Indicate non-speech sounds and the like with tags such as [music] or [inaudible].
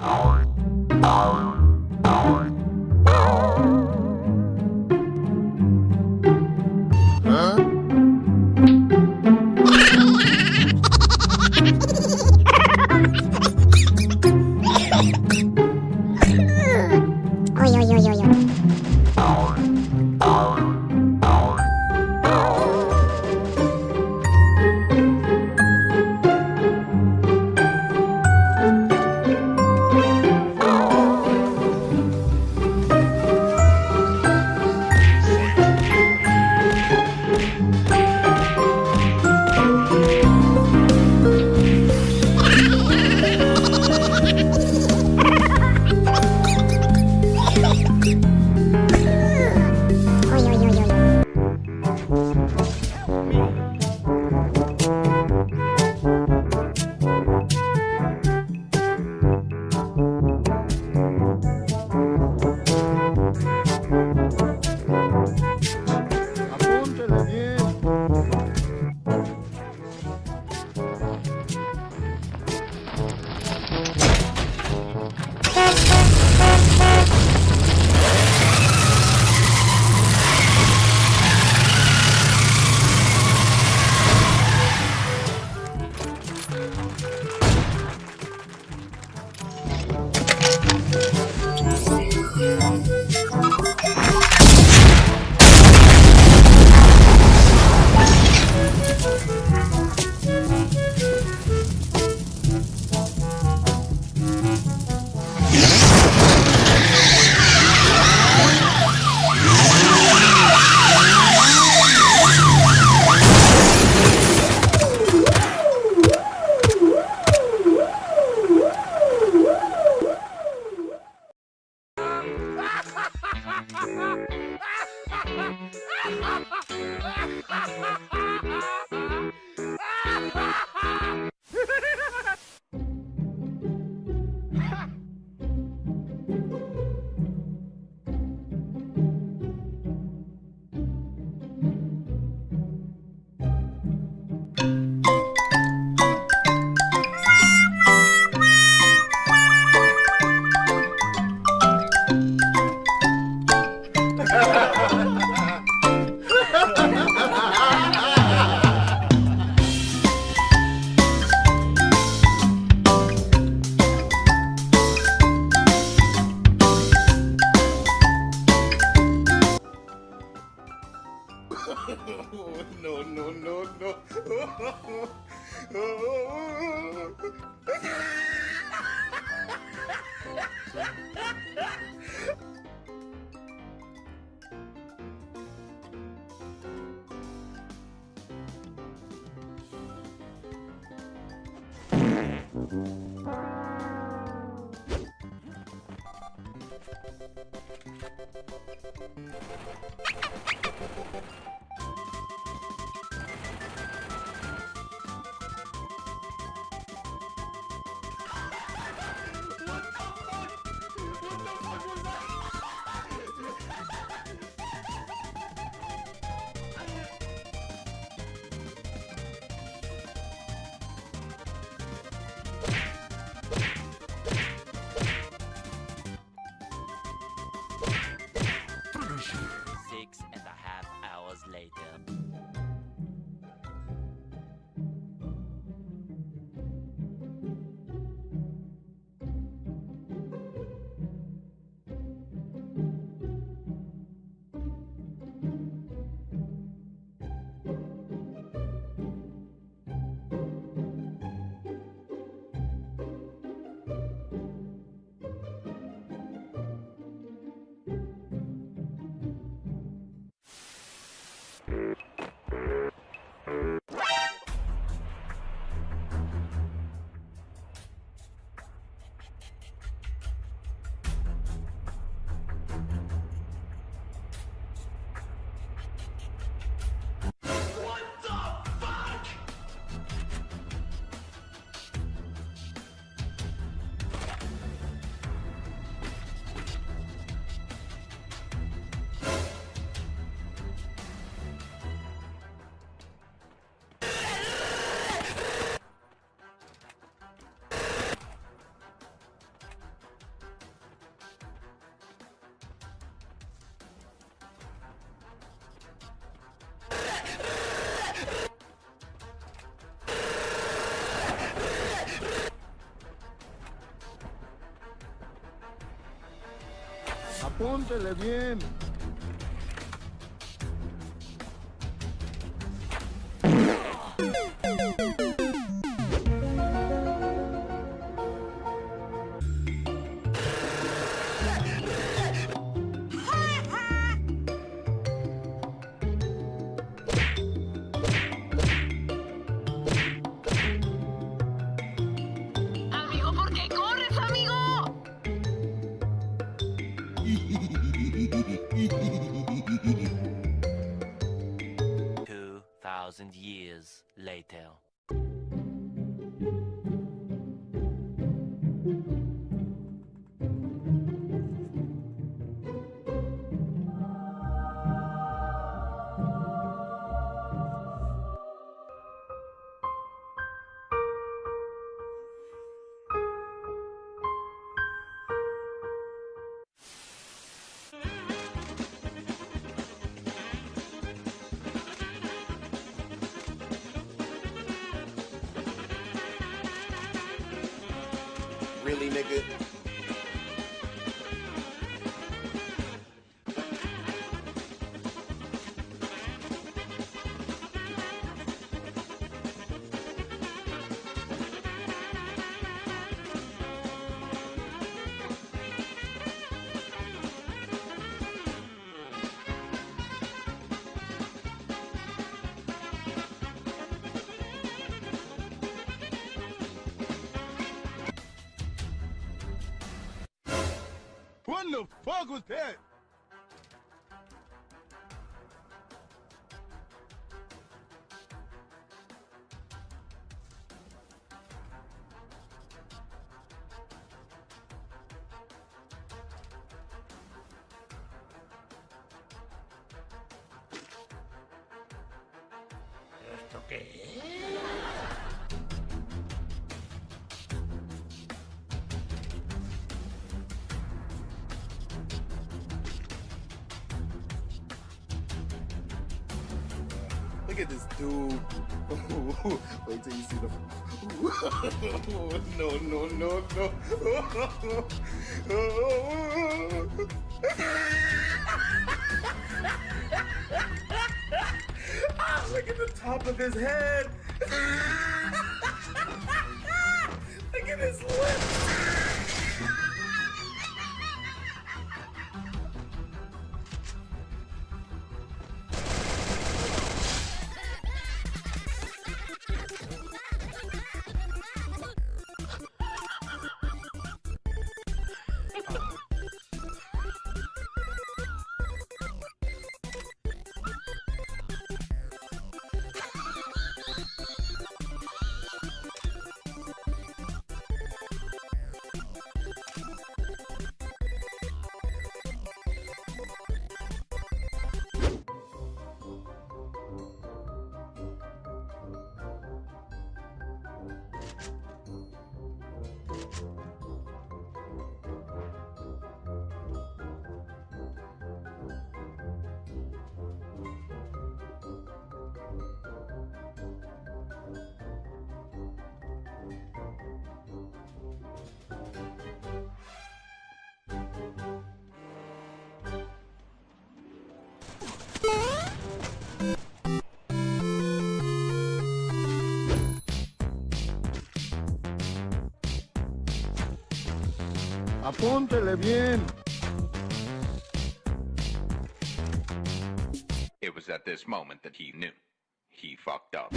no, [laughs] No, no, no. Six and a half. Apúntele bien. Two thousand years later. Really, nigga? pegando fogo, Tê! Esto qué es? Look at this dude. [laughs] Wait till you see the. no, no, no, no. Look at the top of his head. [laughs] Look at his lips. Apúntele bien. It was at this moment that he knew. He fucked up.